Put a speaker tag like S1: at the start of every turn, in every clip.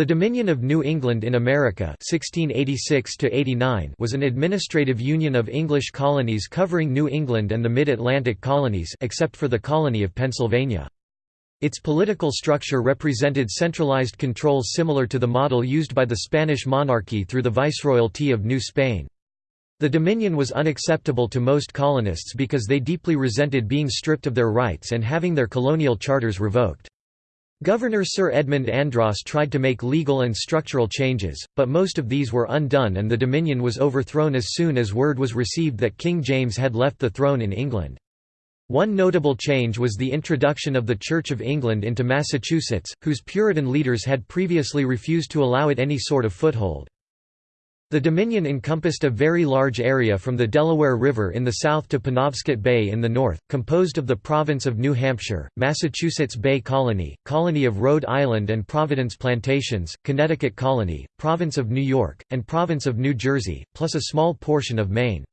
S1: The Dominion of New England in America 1686 was an administrative union of English colonies covering New England and the mid-Atlantic colonies except for the colony of Pennsylvania. Its political structure represented centralized control similar to the model used by the Spanish monarchy through the Viceroyalty of New Spain. The Dominion was unacceptable to most colonists because they deeply resented being stripped of their rights and having their colonial charters revoked. Governor Sir Edmund Andros tried to make legal and structural changes, but most of these were undone and the Dominion was overthrown as soon as word was received that King James had left the throne in England. One notable change was the introduction of the Church of England into Massachusetts, whose Puritan leaders had previously refused to allow it any sort of foothold. The Dominion encompassed a very large area from the Delaware River in the south to Penobscot Bay in the north, composed of the province of New Hampshire, Massachusetts Bay Colony, Colony of Rhode Island and Providence Plantations, Connecticut Colony, Province of New York, and Province of New Jersey, plus a small portion of Maine.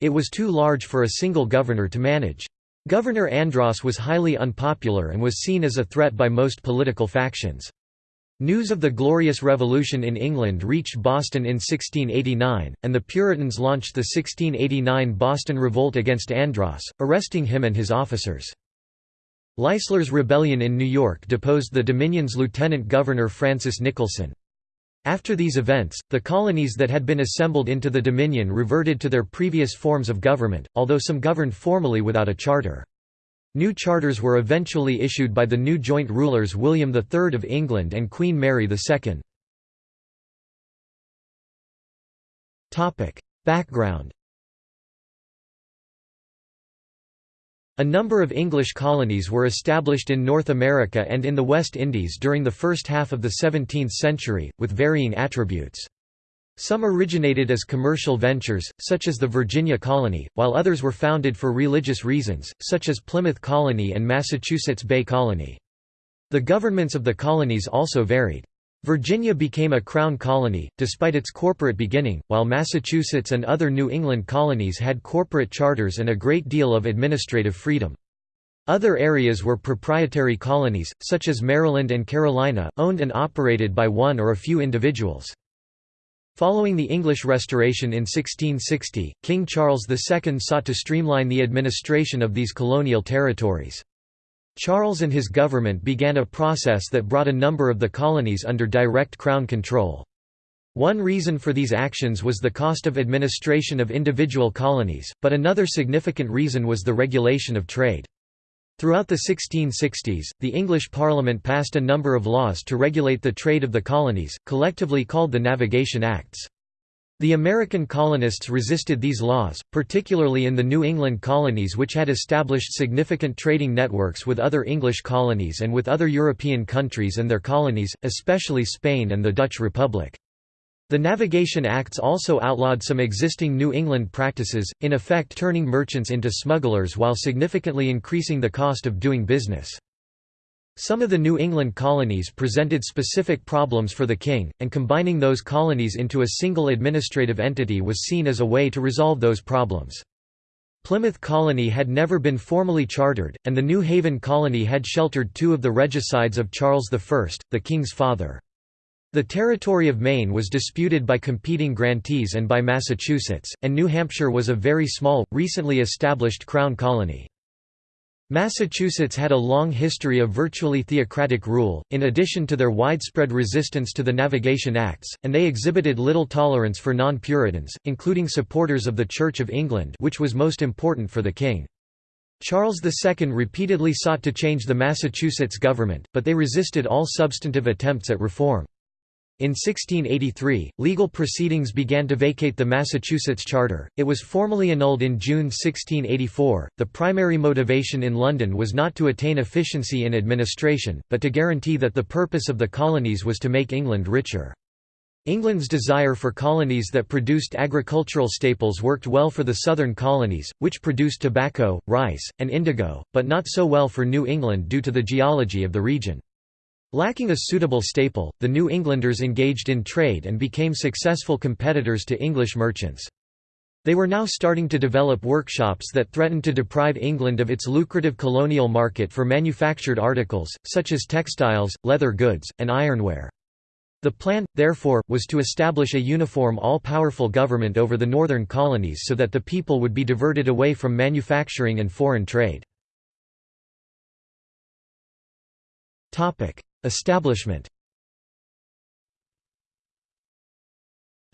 S1: It was too large for a single governor to manage. Governor Andros was highly unpopular and was seen as a threat by most political factions. News of the Glorious Revolution in England reached Boston in 1689, and the Puritans launched the 1689 Boston Revolt against Andros, arresting him and his officers. Leisler's rebellion in New York deposed the Dominion's lieutenant governor Francis Nicholson. After these events, the colonies that had been assembled into the Dominion reverted to their previous forms of government, although some governed formally without a charter. New charters were eventually issued by the new joint rulers William III of England and Queen Mary II. Background A number of English colonies were established in North America and in the West Indies during the first half of the 17th century, with varying attributes. Some originated as commercial ventures, such as the Virginia Colony, while others were founded for religious reasons, such as Plymouth Colony and Massachusetts Bay Colony. The governments of the colonies also varied. Virginia became a crown colony, despite its corporate beginning, while Massachusetts and other New England colonies had corporate charters and a great deal of administrative freedom. Other areas were proprietary colonies, such as Maryland and Carolina, owned and operated by one or a few individuals. Following the English Restoration in 1660, King Charles II sought to streamline the administration of these colonial territories. Charles and his government began a process that brought a number of the colonies under direct crown control. One reason for these actions was the cost of administration of individual colonies, but another significant reason was the regulation of trade. Throughout the 1660s, the English Parliament passed a number of laws to regulate the trade of the colonies, collectively called the Navigation Acts. The American colonists resisted these laws, particularly in the New England colonies which had established significant trading networks with other English colonies and with other European countries and their colonies, especially Spain and the Dutch Republic. The Navigation Acts also outlawed some existing New England practices, in effect turning merchants into smugglers while significantly increasing the cost of doing business. Some of the New England colonies presented specific problems for the king, and combining those colonies into a single administrative entity was seen as a way to resolve those problems. Plymouth Colony had never been formally chartered, and the New Haven Colony had sheltered two of the regicides of Charles I, the king's father. The territory of Maine was disputed by competing grantees and by Massachusetts, and New Hampshire was a very small, recently established crown colony. Massachusetts had a long history of virtually theocratic rule, in addition to their widespread resistance to the Navigation Acts, and they exhibited little tolerance for non-Puritans, including supporters of the Church of England which was most important for the king. Charles II repeatedly sought to change the Massachusetts government, but they resisted all substantive attempts at reform. In 1683, legal proceedings began to vacate the Massachusetts Charter. It was formally annulled in June 1684. The primary motivation in London was not to attain efficiency in administration, but to guarantee that the purpose of the colonies was to make England richer. England's desire for colonies that produced agricultural staples worked well for the southern colonies, which produced tobacco, rice, and indigo, but not so well for New England due to the geology of the region. Lacking a suitable staple, the New Englanders engaged in trade and became successful competitors to English merchants. They were now starting to develop workshops that threatened to deprive England of its lucrative colonial market for manufactured articles, such as textiles, leather goods, and ironware. The plan, therefore, was to establish a uniform all-powerful government over the northern colonies so that the people would be diverted away from manufacturing and foreign trade. Establishment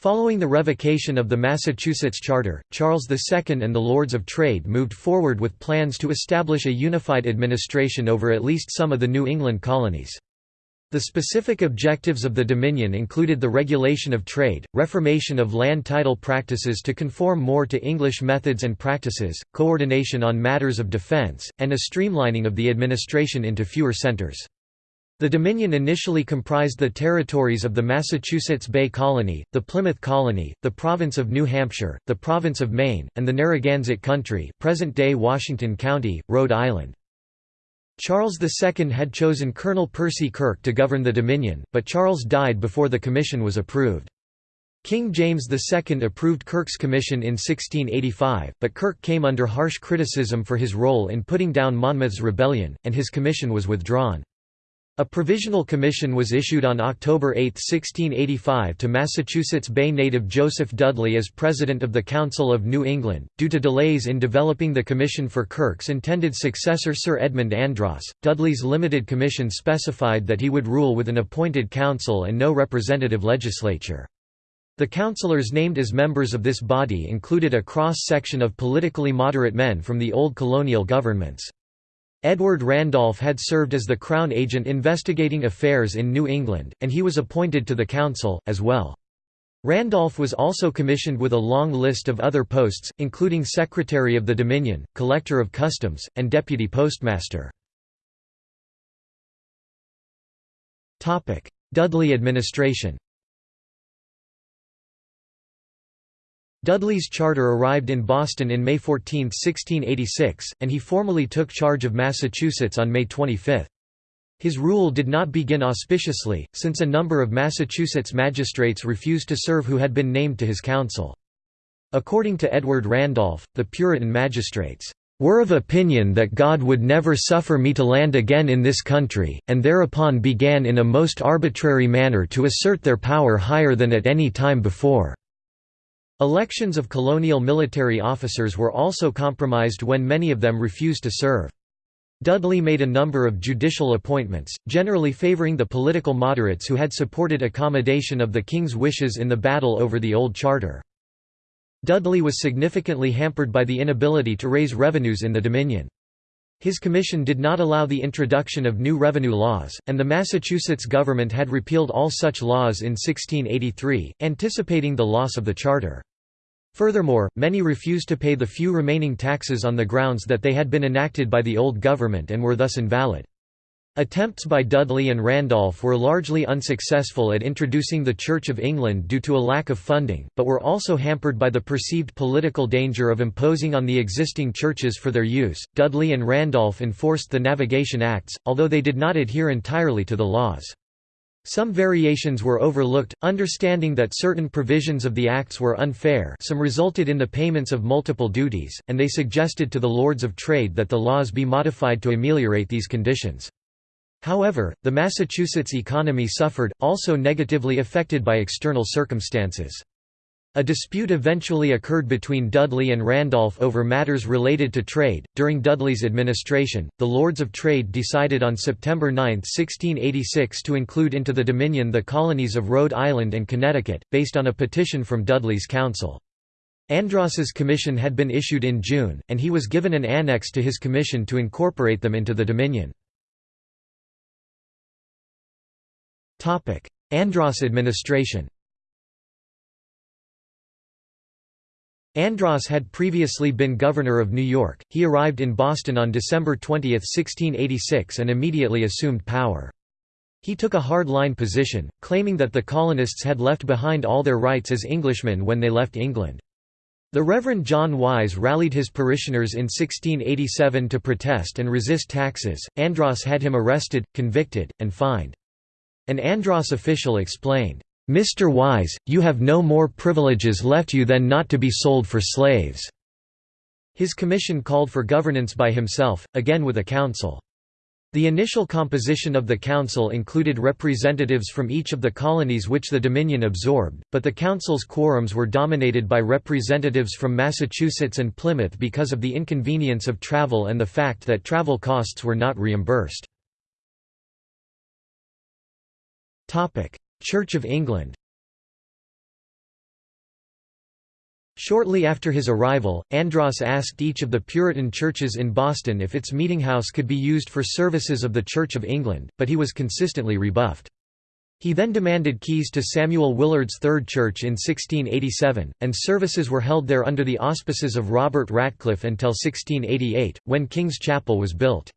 S1: Following the revocation of the Massachusetts Charter, Charles II and the Lords of Trade moved forward with plans to establish a unified administration over at least some of the New England colonies. The specific objectives of the Dominion included the regulation of trade, reformation of land title practices to conform more to English methods and practices, coordination on matters of defense, and a streamlining of the administration into fewer centers. The Dominion initially comprised the territories of the Massachusetts Bay Colony, the Plymouth Colony, the Province of New Hampshire, the Province of Maine, and the Narragansett Country present-day Washington County, Rhode Island. Charles II had chosen Colonel Percy Kirk to govern the Dominion, but Charles died before the commission was approved. King James II approved Kirk's commission in 1685, but Kirk came under harsh criticism for his role in putting down Monmouth's rebellion, and his commission was withdrawn. A provisional commission was issued on October 8, 1685 to Massachusetts Bay native Joseph Dudley as president of the Council of New England. Due to delays in developing the commission for Kirk's intended successor Sir Edmund Andros, Dudley's limited commission specified that he would rule with an appointed council and no representative legislature. The councillors named as members of this body included a cross-section of politically moderate men from the old colonial governments. Edward Randolph had served as the Crown agent investigating affairs in New England, and he was appointed to the council, as well. Randolph was also commissioned with a long list of other posts, including Secretary of the Dominion, Collector of Customs, and Deputy Postmaster. Dudley administration Dudley's charter arrived in Boston in May 14, 1686, and he formally took charge of Massachusetts on May 25. His rule did not begin auspiciously, since a number of Massachusetts magistrates refused to serve who had been named to his council. According to Edward Randolph, the Puritan magistrates, "...were of opinion that God would never suffer me to land again in this country, and thereupon began in a most arbitrary manner to assert their power higher than at any time before." Elections of colonial military officers were also compromised when many of them refused to serve. Dudley made a number of judicial appointments, generally favoring the political moderates who had supported accommodation of the king's wishes in the battle over the old charter. Dudley was significantly hampered by the inability to raise revenues in the Dominion. His commission did not allow the introduction of new revenue laws, and the Massachusetts government had repealed all such laws in 1683, anticipating the loss of the charter. Furthermore, many refused to pay the few remaining taxes on the grounds that they had been enacted by the old government and were thus invalid. Attempts by Dudley and Randolph were largely unsuccessful at introducing the Church of England due to a lack of funding, but were also hampered by the perceived political danger of imposing on the existing churches for their use. Dudley and Randolph enforced the Navigation Acts, although they did not adhere entirely to the laws. Some variations were overlooked, understanding that certain provisions of the Acts were unfair some resulted in the payments of multiple duties, and they suggested to the Lords of Trade that the laws be modified to ameliorate these conditions. However, the Massachusetts economy suffered, also negatively affected by external circumstances. A dispute eventually occurred between Dudley and Randolph over matters related to trade. During Dudley's administration, the Lords of Trade decided on September 9, 1686 to include into the Dominion the colonies of Rhode Island and Connecticut, based on a petition from Dudley's council. Andros's commission had been issued in June, and he was given an annex to his commission to incorporate them into the Dominion. Andros administration Andros had previously been governor of New York. He arrived in Boston on December 20, 1686 and immediately assumed power. He took a hard-line position, claiming that the colonists had left behind all their rights as Englishmen when they left England. The Reverend John Wise rallied his parishioners in 1687 to protest and resist taxes. Andros had him arrested, convicted, and fined. An Andros official explained, Mr. Wise, you have no more privileges left you than not to be sold for slaves." His commission called for governance by himself, again with a council. The initial composition of the council included representatives from each of the colonies which the Dominion absorbed, but the council's quorums were dominated by representatives from Massachusetts and Plymouth because of the inconvenience of travel and the fact that travel costs were not reimbursed. Church of England Shortly after his arrival, Andros asked each of the Puritan churches in Boston if its meetinghouse could be used for services of the Church of England, but he was consistently rebuffed. He then demanded keys to Samuel Willard's Third Church in 1687, and services were held there under the auspices of Robert Ratcliffe until 1688, when King's Chapel was built.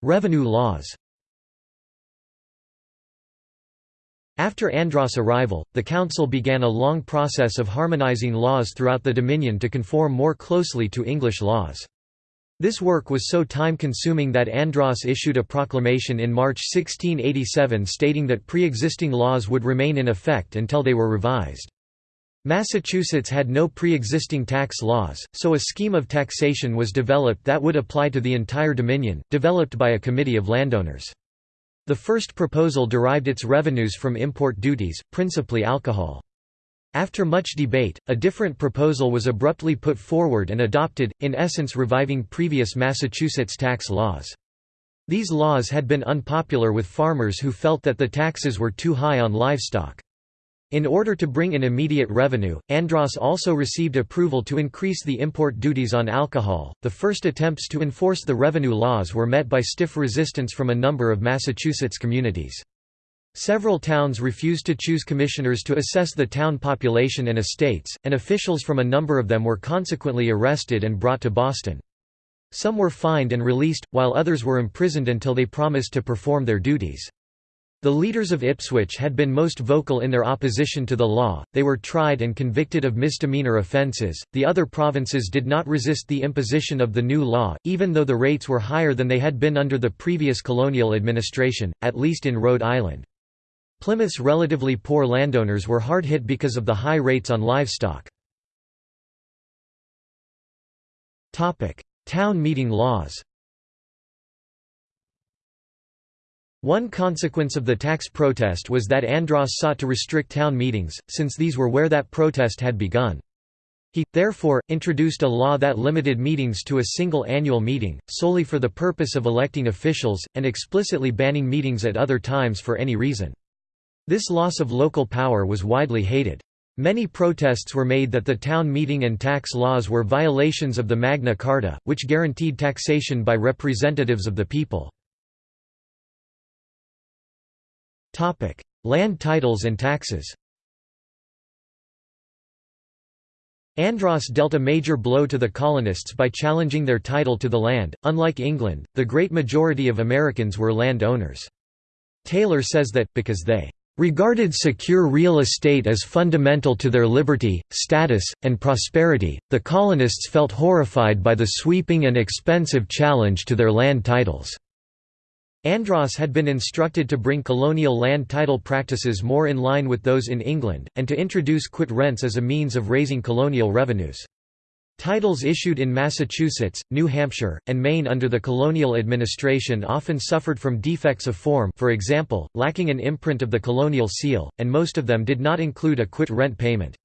S1: Revenue laws After Andros' arrival, the council began a long process of harmonizing laws throughout the Dominion to conform more closely to English laws. This work was so time-consuming that Andros issued a proclamation in March 1687 stating that pre-existing laws would remain in effect until they were revised. Massachusetts had no pre-existing tax laws, so a scheme of taxation was developed that would apply to the entire Dominion, developed by a committee of landowners. The first proposal derived its revenues from import duties, principally alcohol. After much debate, a different proposal was abruptly put forward and adopted, in essence reviving previous Massachusetts tax laws. These laws had been unpopular with farmers who felt that the taxes were too high on livestock. In order to bring in immediate revenue, Andros also received approval to increase the import duties on alcohol. The first attempts to enforce the revenue laws were met by stiff resistance from a number of Massachusetts communities. Several towns refused to choose commissioners to assess the town population and estates, and officials from a number of them were consequently arrested and brought to Boston. Some were fined and released, while others were imprisoned until they promised to perform their duties. The leaders of Ipswich had been most vocal in their opposition to the law, they were tried and convicted of misdemeanor offences. The other provinces did not resist the imposition of the new law, even though the rates were higher than they had been under the previous colonial administration, at least in Rhode Island. Plymouth's relatively poor landowners were hard hit because of the high rates on livestock. Town meeting laws One consequence of the tax protest was that Andros sought to restrict town meetings, since these were where that protest had begun. He, therefore, introduced a law that limited meetings to a single annual meeting, solely for the purpose of electing officials, and explicitly banning meetings at other times for any reason. This loss of local power was widely hated. Many protests were made that the town meeting and tax laws were violations of the Magna Carta, which guaranteed taxation by representatives of the people. Land titles and taxes Andros dealt a major blow to the colonists by challenging their title to the land. Unlike England, the great majority of Americans were land owners. Taylor says that, because they regarded secure real estate as fundamental to their liberty, status, and prosperity, the colonists felt horrified by the sweeping and expensive challenge to their land titles. Andros had been instructed to bring colonial land title practices more in line with those in England, and to introduce quit rents as a means of raising colonial revenues. Titles issued in Massachusetts, New Hampshire, and Maine under the colonial administration often suffered from defects of form for example, lacking an imprint of the colonial seal, and most of them did not include a quit rent payment.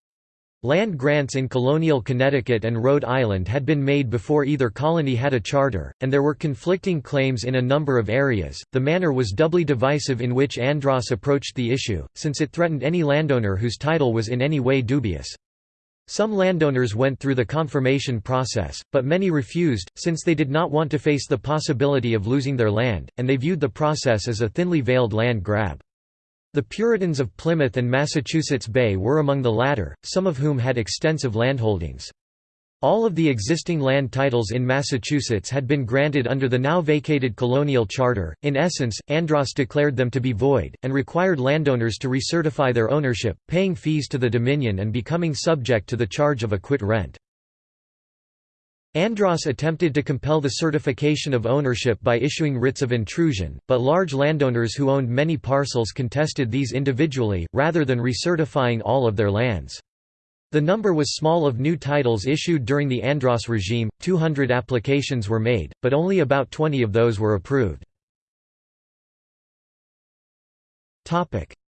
S1: Land grants in colonial Connecticut and Rhode Island had been made before either colony had a charter, and there were conflicting claims in a number of areas. The manner was doubly divisive in which Andros approached the issue, since it threatened any landowner whose title was in any way dubious. Some landowners went through the confirmation process, but many refused, since they did not want to face the possibility of losing their land, and they viewed the process as a thinly veiled land grab. The Puritans of Plymouth and Massachusetts Bay were among the latter, some of whom had extensive landholdings. All of the existing land titles in Massachusetts had been granted under the now vacated colonial charter. In essence, Andros declared them to be void, and required landowners to recertify their ownership, paying fees to the Dominion and becoming subject to the charge of a quit rent. Andros attempted to compel the certification of ownership by issuing writs of intrusion, but large landowners who owned many parcels contested these individually, rather than recertifying all of their lands. The number was small of new titles issued during the Andros regime, 200 applications were made, but only about 20 of those were approved.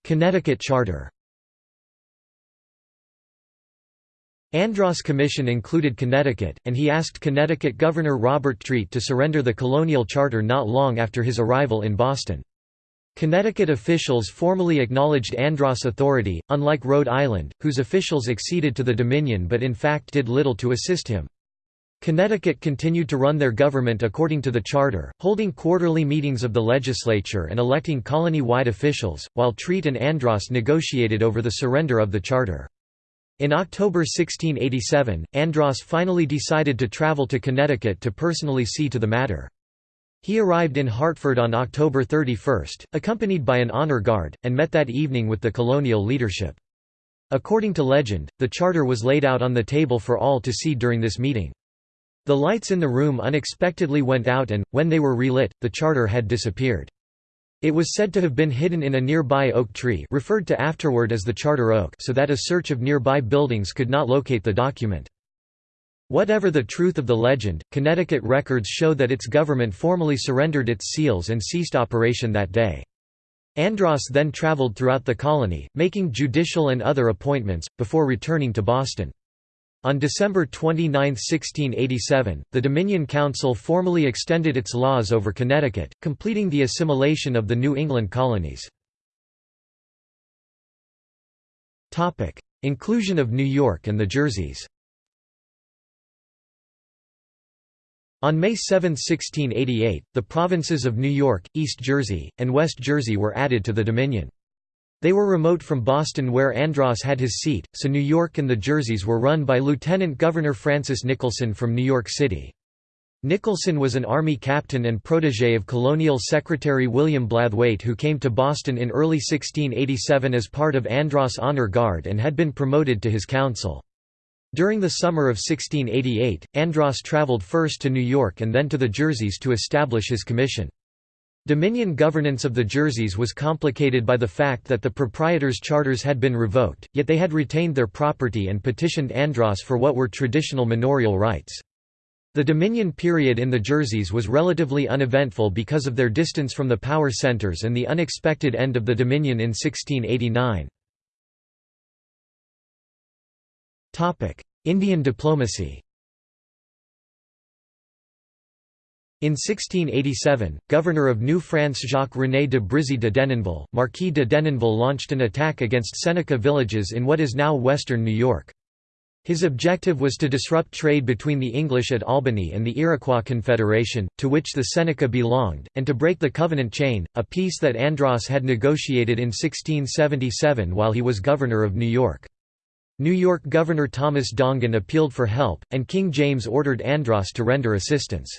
S1: Connecticut Charter Andros Commission included Connecticut, and he asked Connecticut Governor Robert Treat to surrender the colonial charter not long after his arrival in Boston. Connecticut officials formally acknowledged Andros authority, unlike Rhode Island, whose officials acceded to the Dominion but in fact did little to assist him. Connecticut continued to run their government according to the charter, holding quarterly meetings of the legislature and electing colony-wide officials, while Treat and Andros negotiated over the surrender of the charter. In October 1687, Andros finally decided to travel to Connecticut to personally see to the matter. He arrived in Hartford on October 31, accompanied by an honor guard, and met that evening with the colonial leadership. According to legend, the charter was laid out on the table for all to see during this meeting. The lights in the room unexpectedly went out and, when they were relit, the charter had disappeared. It was said to have been hidden in a nearby oak tree referred to afterward as the Charter Oak so that a search of nearby buildings could not locate the document. Whatever the truth of the legend, Connecticut records show that its government formally surrendered its seals and ceased operation that day. Andros then traveled throughout the colony, making judicial and other appointments, before returning to Boston. On December 29, 1687, the Dominion Council formally extended its laws over Connecticut, completing the assimilation of the New England colonies. Inclusion of New York and the Jerseys On May 7, 1688, the provinces of New York, East Jersey, and West Jersey were added to the Dominion. They were remote from Boston where Andros had his seat, so New York and the Jerseys were run by Lieutenant Governor Francis Nicholson from New York City. Nicholson was an Army captain and protégé of Colonial Secretary William Blathwayt who came to Boston in early 1687 as part of Andros Honor Guard and had been promoted to his council. During the summer of 1688, Andros traveled first to New York and then to the Jerseys to establish his commission. Dominion governance of the Jerseys was complicated by the fact that the proprietors' charters had been revoked, yet they had retained their property and petitioned Andros for what were traditional manorial rights. The Dominion period in the Jerseys was relatively uneventful because of their distance from the power centers and the unexpected end of the Dominion in 1689. Indian diplomacy In 1687, governor of New France Jacques-René de Brisay de Denonville, Marquis de Denonville launched an attack against Seneca villages in what is now western New York. His objective was to disrupt trade between the English at Albany and the Iroquois Confederation, to which the Seneca belonged, and to break the Covenant chain, a peace that Andros had negotiated in 1677 while he was governor of New York. New York Governor Thomas Dongan appealed for help, and King James ordered Andros to render assistance.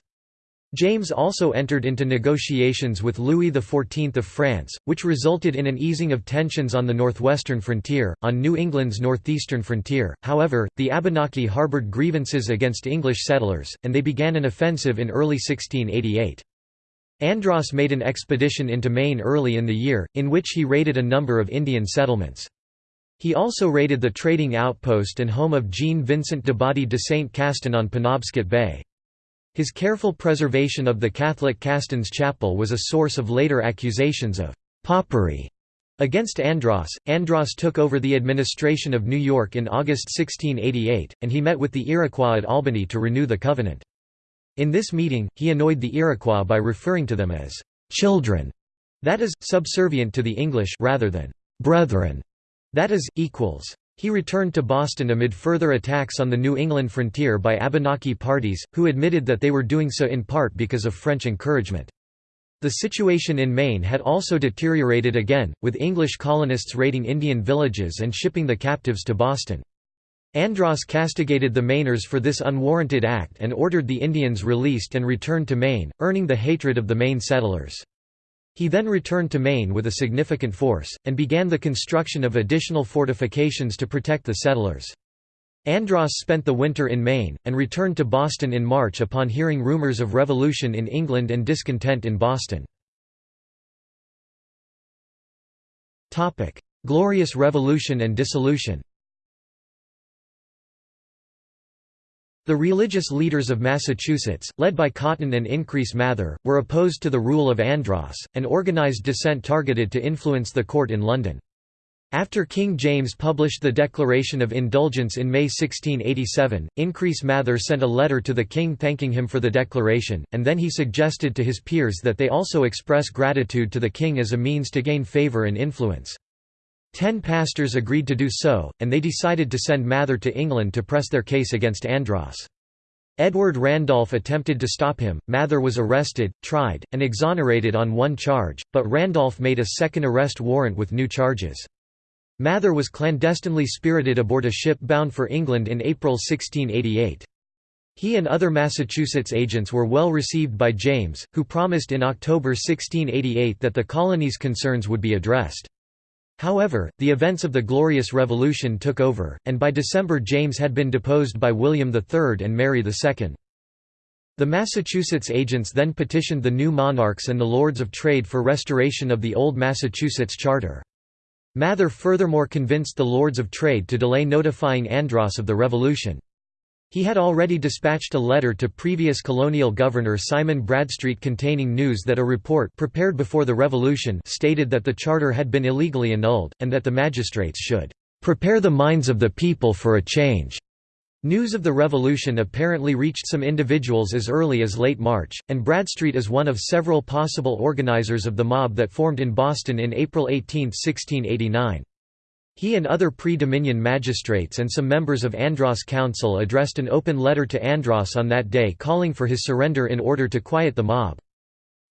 S1: James also entered into negotiations with Louis XIV of France, which resulted in an easing of tensions on the northwestern frontier. On New England's northeastern frontier, however, the Abenaki harbored grievances against English settlers, and they began an offensive in early 1688. Andros made an expedition into Maine early in the year, in which he raided a number of Indian settlements. He also raided the trading outpost and home of Jean-Vincent d'Abbadie de Saint Castin on Penobscot Bay. His careful preservation of the Catholic Castin's chapel was a source of later accusations of «popery» against Andros. Andros took over the administration of New York in August 1688, and he met with the Iroquois at Albany to renew the covenant. In this meeting, he annoyed the Iroquois by referring to them as «children», that is, subservient to the English rather than «brethren», that is, equals. He returned to Boston amid further attacks on the New England frontier by Abenaki parties, who admitted that they were doing so in part because of French encouragement. The situation in Maine had also deteriorated again, with English colonists raiding Indian villages and shipping the captives to Boston. Andros castigated the Mainers for this unwarranted act and ordered the Indians released and returned to Maine, earning the hatred of the Maine settlers. He then returned to Maine with a significant force, and began the construction of additional fortifications to protect the settlers. Andros spent the winter in Maine, and returned to Boston in March upon hearing rumors of revolution in England and discontent in Boston. Glorious Revolution and dissolution The religious leaders of Massachusetts, led by Cotton and Increase Mather, were opposed to the rule of Andros, and organized dissent targeted to influence the court in London. After King James published the Declaration of Indulgence in May 1687, Increase Mather sent a letter to the king thanking him for the declaration, and then he suggested to his peers that they also express gratitude to the king as a means to gain favour and influence. Ten pastors agreed to do so, and they decided to send Mather to England to press their case against Andros. Edward Randolph attempted to stop him, Mather was arrested, tried, and exonerated on one charge, but Randolph made a second arrest warrant with new charges. Mather was clandestinely spirited aboard a ship bound for England in April 1688. He and other Massachusetts agents were well received by James, who promised in October 1688 that the colony's concerns would be addressed. However, the events of the Glorious Revolution took over, and by December James had been deposed by William III and Mary II. The Massachusetts agents then petitioned the new monarchs and the Lords of Trade for restoration of the old Massachusetts Charter. Mather furthermore convinced the Lords of Trade to delay notifying Andros of the revolution. He had already dispatched a letter to previous colonial governor Simon Bradstreet containing news that a report prepared before the revolution stated that the charter had been illegally annulled, and that the magistrates should "...prepare the minds of the people for a change." News of the revolution apparently reached some individuals as early as late March, and Bradstreet is one of several possible organizers of the mob that formed in Boston in April 18, 1689. He and other pre-Dominion magistrates and some members of Andros Council addressed an open letter to Andros on that day calling for his surrender in order to quiet the mob.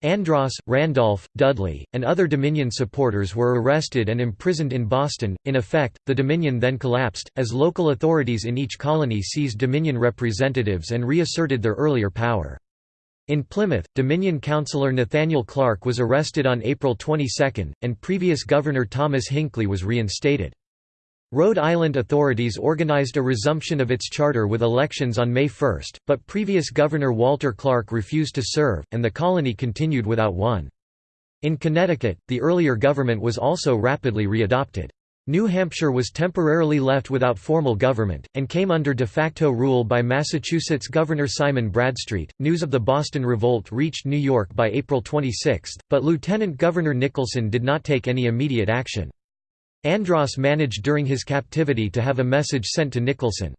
S1: Andros, Randolph, Dudley, and other Dominion supporters were arrested and imprisoned in Boston. In effect, the Dominion then collapsed, as local authorities in each colony seized Dominion representatives and reasserted their earlier power. In Plymouth, Dominion councillor Nathaniel Clark was arrested on April 22, and previous Governor Thomas Hinckley was reinstated. Rhode Island authorities organized a resumption of its charter with elections on May 1, but previous Governor Walter Clark refused to serve, and the colony continued without one. In Connecticut, the earlier government was also rapidly readopted. New Hampshire was temporarily left without formal government, and came under de facto rule by Massachusetts Governor Simon Bradstreet. News of the Boston Revolt reached New York by April 26, but Lieutenant Governor Nicholson did not take any immediate action. Andros managed during his captivity to have a message sent to Nicholson.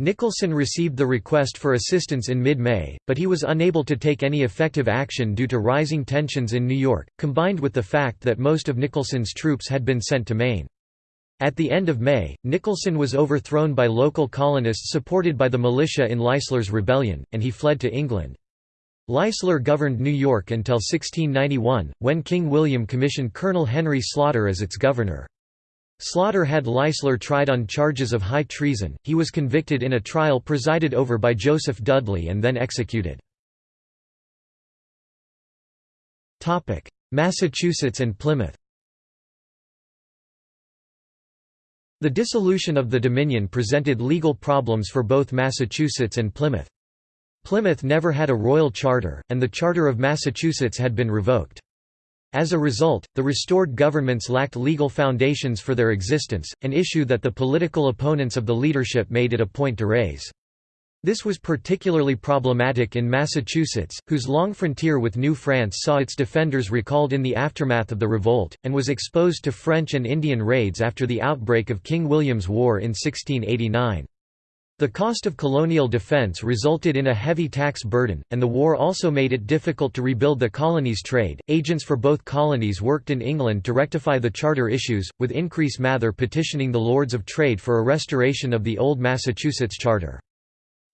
S1: Nicholson received the request for assistance in mid-May, but he was unable to take any effective action due to rising tensions in New York, combined with the fact that most of Nicholson's troops had been sent to Maine. At the end of May, Nicholson was overthrown by local colonists supported by the militia in Leisler's rebellion, and he fled to England. Leisler governed New York until 1691, when King William commissioned Colonel Henry Sloughter as its governor. Sloughter had Leisler tried on charges of high treason, he was convicted in a trial presided over by Joseph Dudley and then executed. Massachusetts and Plymouth The dissolution of the Dominion presented legal problems for both Massachusetts and Plymouth. Plymouth never had a royal charter, and the Charter of Massachusetts had been revoked. As a result, the restored governments lacked legal foundations for their existence, an issue that the political opponents of the leadership made it a point to raise. This was particularly problematic in Massachusetts, whose long frontier with New France saw its defenders recalled in the aftermath of the revolt, and was exposed to French and Indian raids after the outbreak of King William's War in 1689. The cost of colonial defense resulted in a heavy tax burden, and the war also made it difficult to rebuild the colony's trade. Agents for both colonies worked in England to rectify the charter issues, with Increase Mather petitioning the Lords of Trade for a restoration of the old Massachusetts charter.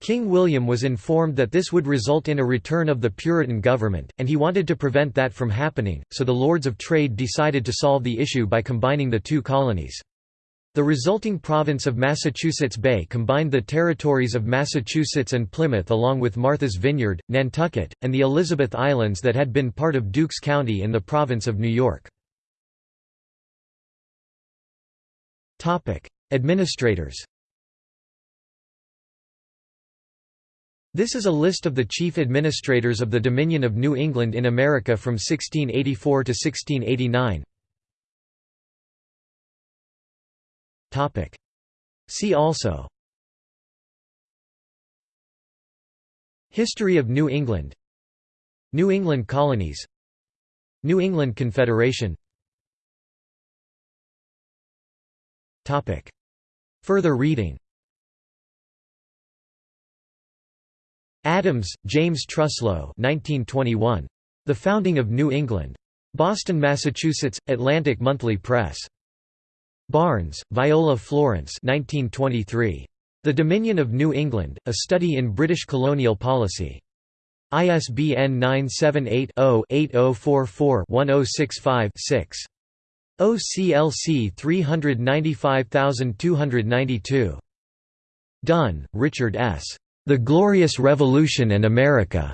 S1: King William was informed that this would result in a return of the Puritan government, and he wanted to prevent that from happening, so the Lords of Trade decided to solve the issue by combining the two colonies. The resulting province of Massachusetts Bay combined the territories of Massachusetts and Plymouth along with Martha's Vineyard, Nantucket, and the Elizabeth Islands that had been part of Dukes County in the province of New York. Administrators This is a list of the chief administrators of the Dominion of New England in America from 1684 to 1689. Topic. See also History of New England New England colonies New England Confederation Topic. Further reading Adams, James Truslow 1921. The Founding of New England. Boston, Massachusetts, Atlantic Monthly Press. Barnes, Viola Florence 1923. The Dominion of New England, A Study in British Colonial Policy. ISBN 978 0 8044 1065 OCLC 395292. Dunn, Richard S. The Glorious Revolution and America.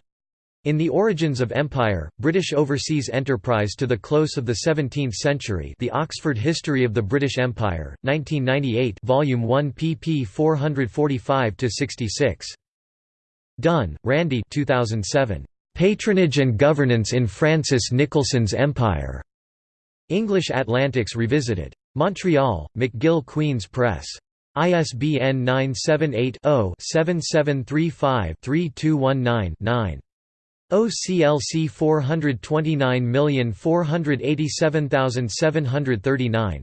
S1: In The Origins of Empire, British Overseas Enterprise to the Close of the Seventeenth Century The Oxford History of the British Empire, 1998 Volume 1 pp 445–66. Dunn, Randy 2007. "'Patronage and Governance in Francis Nicholson's Empire' English Atlantics Revisited. Montreal, McGill Queen's Press. ISBN 978-0-7735-3219-9. OCLC 429487739.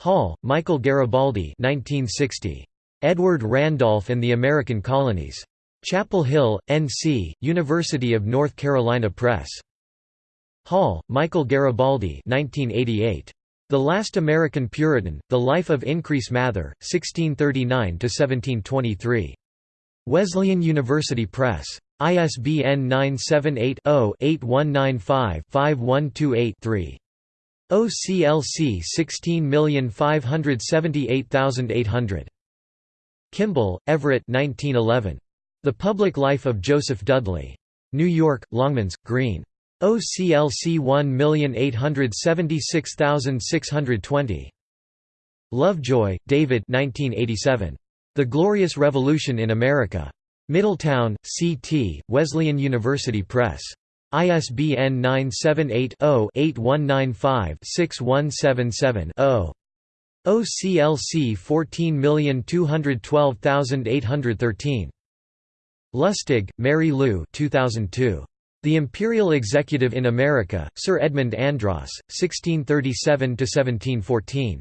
S1: Hall, Michael Garibaldi 1960. Edward Randolph and the American Colonies. Chapel Hill, N.C., University of North Carolina Press. Hall, Michael Garibaldi 1988. The Last American Puritan, The Life of Increase Mather, 1639–1723. Wesleyan University Press. ISBN 978-0-8195-5128-3. OCLC 16578800. Kimball, Everett 1911. The Public Life of Joseph Dudley. New York, Longmans, Green. OCLC 1876620. Lovejoy, David 1987. The Glorious Revolution in America. Middletown, C.T., Wesleyan University Press. ISBN 978-0-8195-6177-0. OCLC 14212813. Lustig, Mary Lou 2002. The Imperial Executive in America, Sir Edmund Andros, 1637–1714.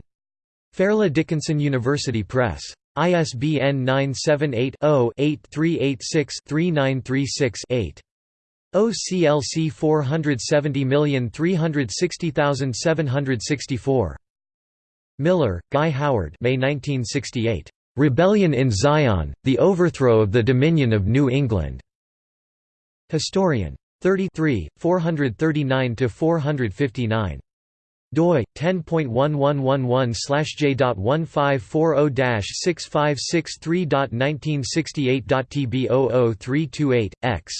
S1: Fairleigh Dickinson University Press. ISBN 978-0-8386-3936-8. OCLC 470360764. Miller, Guy Howard May 1968. "'Rebellion in Zion, The Overthrow of the Dominion of New England' Historian. 33, 439–459 doi 10.111/j.1563.1968.tb00328 x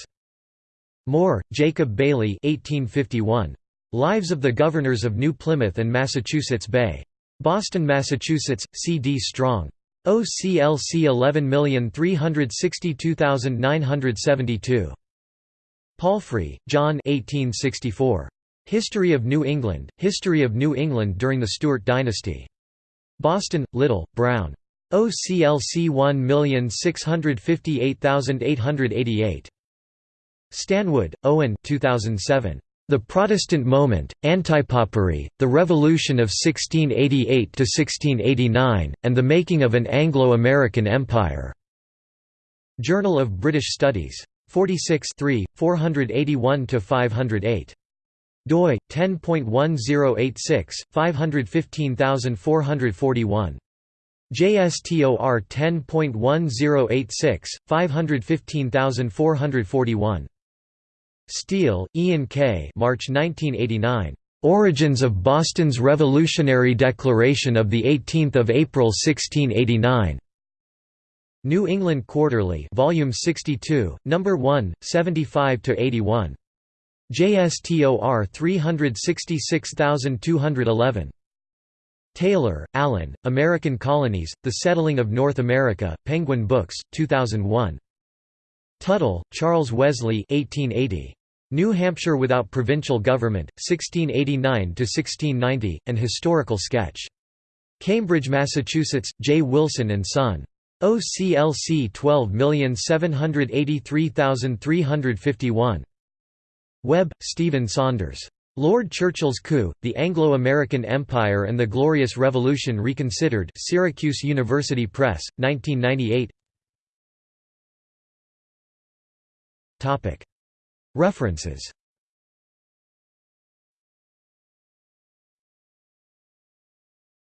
S1: Moore, Jacob Bailey 1851 Lives of the Governors of New Plymouth and Massachusetts Bay Boston, Massachusetts C. D. Strong OCLC 11362972 Palfrey, John 1864. History of New England, History of New England during the Stuart dynasty. Boston, Little, Brown. OCLC 1658888. Stanwood, Owen 2007. The Protestant Moment, Antipopery, The Revolution of 1688–1689, and the Making of an Anglo-American Empire. Journal of British Studies. 46 481–508. doi 10.1086 515441 JSTOR 10.1086 515441 Steele, Ian K. March 1989. Origins of Boston's Revolutionary Declaration of 18 April 1689. New England Quarterly, Volume 62, Number 1, 75 to 81. JSTOR 366211. Taylor, Alan, American Colonies, The Settling of North America, Penguin Books, 2001. Tuttle, Charles Wesley 1880. New Hampshire Without Provincial Government, 1689–1690, An Historical Sketch. Cambridge, Massachusetts, J. Wilson and Son. OCLC 12783351. Webb, Stephen Saunders. Lord Churchill's Coup, The Anglo-American Empire and the Glorious Revolution Reconsidered Syracuse University Press, 1998 References